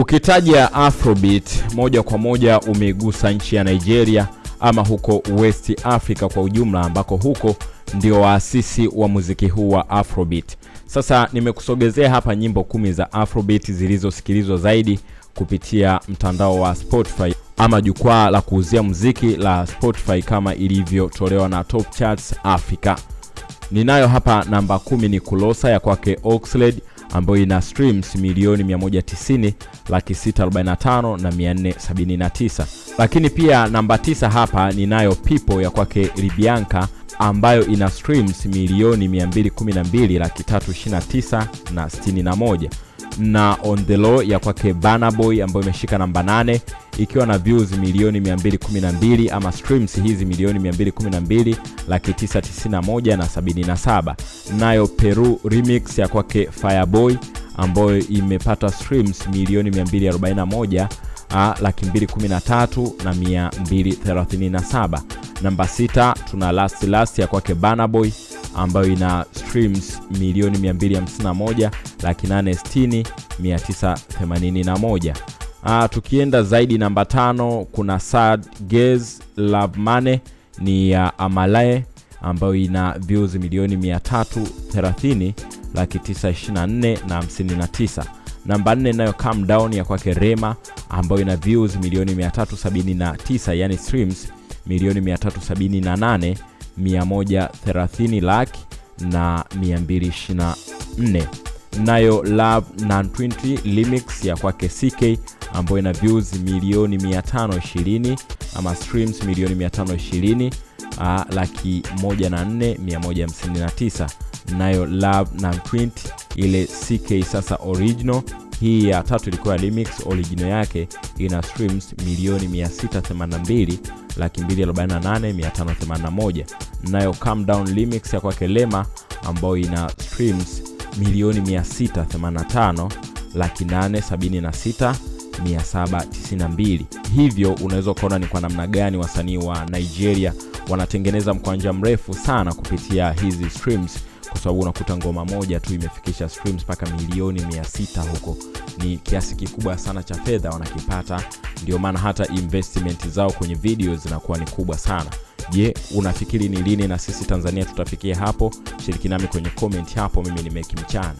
Ukitaja Afrobeat moja kwa moja umeigusa nchi ya Nigeria ama huko West Africa kwa ujumla, ambako huko ndio waasisi wa muziki huu wa Afrobeat. Sasa nimekusogezea hapa nyimbo kumi za Afrobeat zilizosikilizwa zaidi kupitia mtandao wa Spotify ama jukwaa la kuuzia muziki la Spotify kama ilivyotolewa na Top Charts Africa. Ninayo hapa namba kumi ni Kulosa ya kwake Oxlade ambayo ina streams milioni 190 laki 645 na 479. Lakini pia namba tisa hapa ninayo pipo ya kwake Libianka ambayo ina streams milioni 212 laki 329 na 61 na On The Low ya kwake banaboy Boy ambayo imeshika namba 8 ikiwa na views milioni 212 ama streams hizi milioni 212 laki 991 na 77. Nayo Peru remix ya kwake Fireboy ambayo imepata streams milioni 241 laki 213 na 237. Namba 6 tuna Last Last ya kwake Burna Boy ambayo ina streams milioni 251 laki 860 981. Ah, tukienda zaidi namba tano kuna Sad Gaze Love mane ni ya uh, Amalae ambayo ina views milioni 330 laki 924 na 59. Namba 4 nayo Calm Down ya kwake Rema ambayo ina views milioni 379 yani streams milioni 378 130 laki na 224 nayo Love 920 limix ya kwake CK ambayo ina views milioni 520 ama streams milioni 520 uh, laki 104 nayo Love 920 ile CK sasa original hii ya tatu ilikuwa remix original yake ina streams milioni 682 laki 248,581, nayo Calm Down remix ya kwake Lema ambayo ina streams milioni 685 laki 876 792. Hivyo unaweza ukaona ni kwa namna gani wasanii wa Nigeria wanatengeneza mkwanja mrefu sana kupitia hizi streams, kwa sababu unakuta ngoma moja tu imefikisha streams mpaka milioni 600 huko. Ni kiasi kikubwa sana cha fedha wanakipata, ndio maana hata investment zao kwenye video zinakuwa ni kubwa sana. Je, unafikiri ni lini na sisi Tanzania tutafikia hapo? Shiriki nami kwenye comment hapo. Mimi ni Meki Mchana.